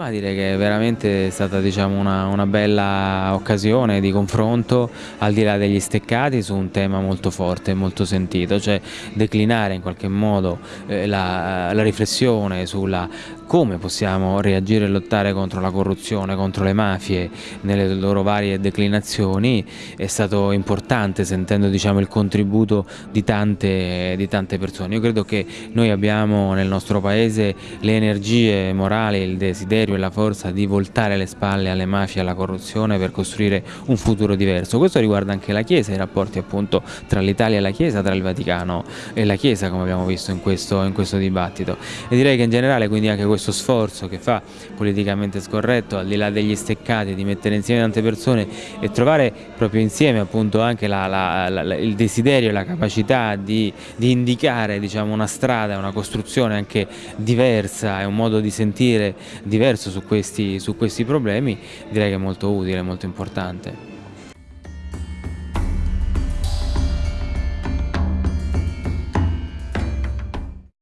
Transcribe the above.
Ma direi che veramente è stata diciamo, una, una, bella occasione di confronto al di là degli steccati su un tema molto forte e molto sentito, cioè declinare in qualche modo eh, la, la riflessione sulla come possiamo reagire e lottare contro la corruzione, contro le mafie nelle loro varie declinazioni è stato importante sentendo diciamo, il contributo di tante, di tante persone. Io credo che noi abbiamo nel nostro paese le energie morali, il desiderio e la forza di voltare le spalle alle mafie e alla corruzione per costruire un futuro diverso. Questo riguarda anche la Chiesa, i rapporti appunto tra l'Italia e la Chiesa, tra il Vaticano e la Chiesa come abbiamo visto in questo, in questo dibattito. E direi che in generale quindi anche questo questo sforzo che fa politicamente scorretto, al di là degli steccati, di mettere insieme tante persone e trovare proprio insieme appunto anche la, la, la, il desiderio e la capacità di, di indicare diciamo, una strada, una costruzione anche diversa e un modo di sentire diverso su questi, su questi problemi, direi che è molto utile, molto importante.